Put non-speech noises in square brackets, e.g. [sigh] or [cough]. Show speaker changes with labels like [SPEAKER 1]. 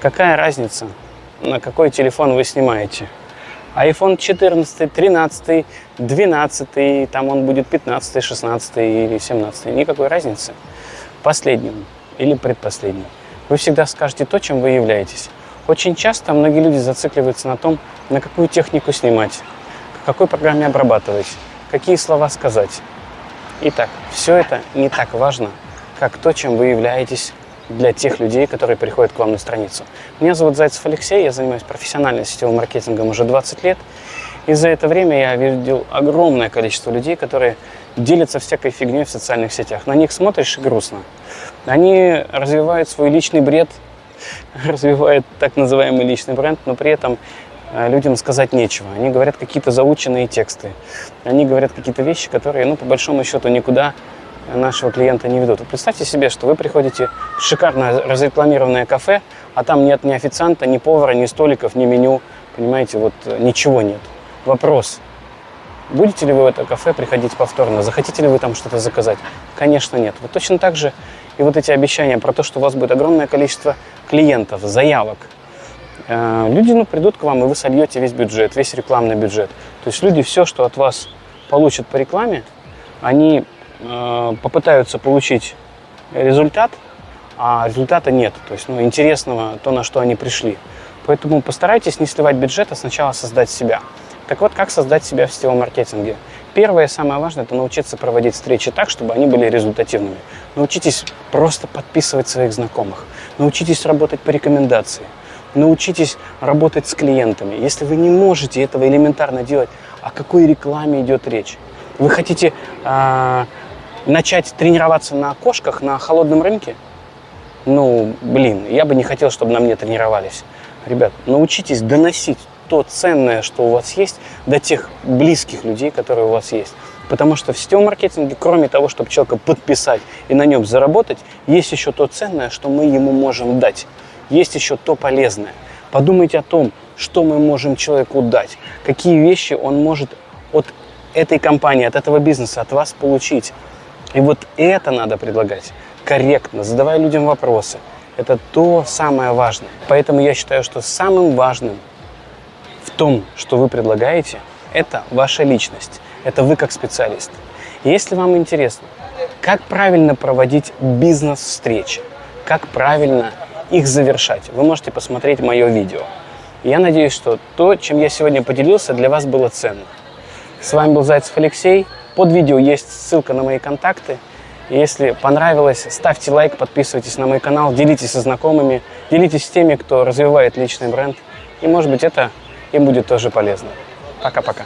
[SPEAKER 1] Какая разница, на какой телефон вы снимаете? iPhone 14, 13, 12, там он будет 15, 16 или 17. Никакой разницы. Последним или предпоследним. Вы всегда скажете то, чем вы являетесь. Очень часто многие люди зацикливаются на том, на какую технику снимать, к какой программе обрабатывать, какие слова сказать. Итак, все это не так важно, как то, чем вы являетесь для тех людей, которые приходят к вам на страницу. Меня зовут Зайцев Алексей, я занимаюсь профессиональным сетевым маркетингом уже 20 лет. И за это время я видел огромное количество людей, которые делятся всякой фигней в социальных сетях. На них смотришь и грустно. Они развивают свой личный бред, [laughs] развивают так называемый личный бренд, но при этом э, людям сказать нечего. Они говорят какие-то заученные тексты. Они говорят какие-то вещи, которые, ну, по большому счету, никуда нашего клиента не ведут. Представьте себе, что вы приходите в шикарное разрекламированное кафе, а там нет ни официанта, ни повара, ни столиков, ни меню, понимаете, вот э, ничего нет. Вопрос, будете ли вы в это кафе приходить повторно, захотите ли вы там что-то заказать? Конечно, нет. Вот точно так же и вот эти обещания про то, что у вас будет огромное количество клиентов, заявок, э, люди ну, придут к вам, и вы сольете весь бюджет, весь рекламный бюджет. То есть люди все, что от вас получат по рекламе, они попытаются получить результат, а результата нет. То есть ну, интересного то, на что они пришли. Поэтому постарайтесь не сливать бюджет, а сначала создать себя. Так вот, как создать себя в сетевом маркетинге? Первое и самое важное – это научиться проводить встречи так, чтобы они были результативными. Научитесь просто подписывать своих знакомых. Научитесь работать по рекомендации. Научитесь работать с клиентами. Если вы не можете этого элементарно делать, о какой рекламе идет речь? Вы хотите э, начать тренироваться на кошках на холодном рынке? Ну, блин, я бы не хотел, чтобы на мне тренировались. Ребят, научитесь доносить то ценное, что у вас есть, до тех близких людей, которые у вас есть. Потому что в сетевом маркетинге, кроме того, чтобы человека подписать и на нем заработать, есть еще то ценное, что мы ему можем дать. Есть еще то полезное. Подумайте о том, что мы можем человеку дать, какие вещи он может от этой компании, от этого бизнеса, от вас получить. И вот это надо предлагать корректно, задавая людям вопросы. Это то самое важное. Поэтому я считаю, что самым важным в том, что вы предлагаете, это ваша личность. Это вы как специалист. Если вам интересно, как правильно проводить бизнес-встречи, как правильно их завершать, вы можете посмотреть мое видео. Я надеюсь, что то, чем я сегодня поделился, для вас было ценно. С вами был Зайцев Алексей. Под видео есть ссылка на мои контакты. Если понравилось, ставьте лайк, подписывайтесь на мой канал, делитесь со знакомыми, делитесь с теми, кто развивает личный бренд. И может быть это им будет тоже полезно. Пока-пока.